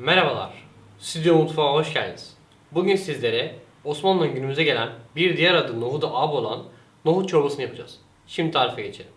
Merhabalar, Stüdyo Mutfağa hoş geldiniz. Bugün sizlere Osmanlı'nın günümüze gelen bir diğer adı nohuda ab olan nohut çorbasını yapacağız. Şimdi tarife geçelim.